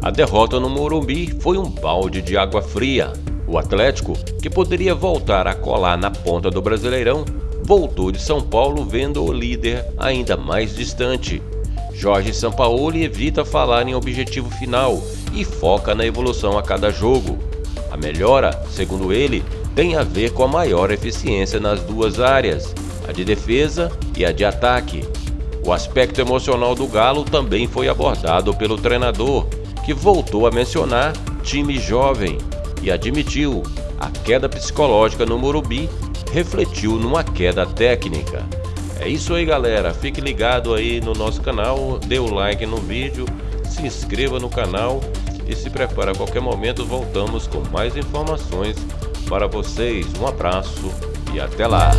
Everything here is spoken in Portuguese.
A derrota no Morumbi foi um balde de água fria. O Atlético, que poderia voltar a colar na ponta do Brasileirão, voltou de São Paulo vendo o líder ainda mais distante. Jorge Sampaoli evita falar em objetivo final e foca na evolução a cada jogo. A melhora, segundo ele, tem a ver com a maior eficiência nas duas áreas, a de defesa e a de ataque. O aspecto emocional do Galo também foi abordado pelo treinador, que voltou a mencionar time jovem e admitiu a queda psicológica no Morumbi refletiu numa queda técnica. É isso aí galera, fique ligado aí no nosso canal, dê o like no vídeo, se inscreva no canal e se prepare a qualquer momento voltamos com mais informações para vocês. Um abraço e até lá!